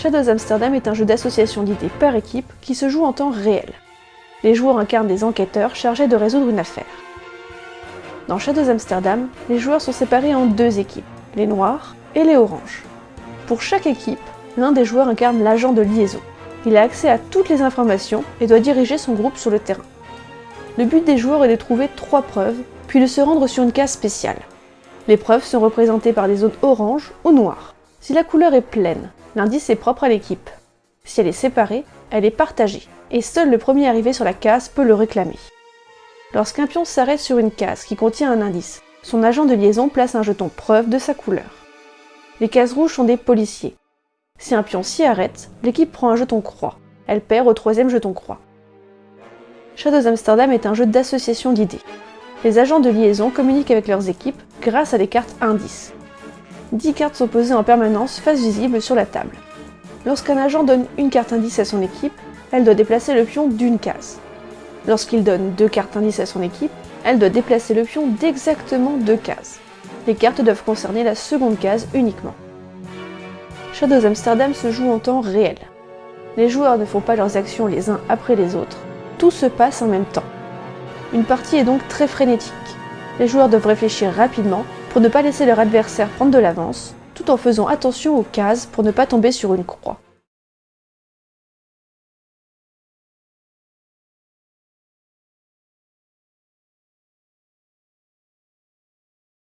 Shadows Amsterdam est un jeu d'association d'idées par équipe qui se joue en temps réel. Les joueurs incarnent des enquêteurs chargés de résoudre une affaire. Dans Shadows Amsterdam, les joueurs sont séparés en deux équipes, les noirs et les oranges. Pour chaque équipe, l'un des joueurs incarne l'agent de liaison. Il a accès à toutes les informations et doit diriger son groupe sur le terrain. Le but des joueurs est de trouver trois preuves, puis de se rendre sur une case spéciale. Les preuves sont représentées par des zones orange ou noires. Si la couleur est pleine, l'indice est propre à l'équipe. Si elle est séparée, elle est partagée, et seul le premier arrivé sur la case peut le réclamer. Lorsqu'un pion s'arrête sur une case qui contient un indice, son agent de liaison place un jeton preuve de sa couleur. Les cases rouges sont des policiers. Si un pion s'y arrête, l'équipe prend un jeton croix. Elle perd au troisième jeton croix. Shadows Amsterdam est un jeu d'association d'idées. Les agents de liaison communiquent avec leurs équipes grâce à des cartes indices. 10 cartes sont posées en permanence face visible sur la table. Lorsqu'un agent donne une carte indice à son équipe, elle doit déplacer le pion d'une case. Lorsqu'il donne deux cartes indices à son équipe, elle doit déplacer le pion d'exactement deux cases. Les cartes doivent concerner la seconde case uniquement. Shadows Amsterdam se joue en temps réel. Les joueurs ne font pas leurs actions les uns après les autres, tout se passe en même temps. Une partie est donc très frénétique. Les joueurs doivent réfléchir rapidement pour ne pas laisser leur adversaire prendre de l'avance, tout en faisant attention aux cases pour ne pas tomber sur une croix.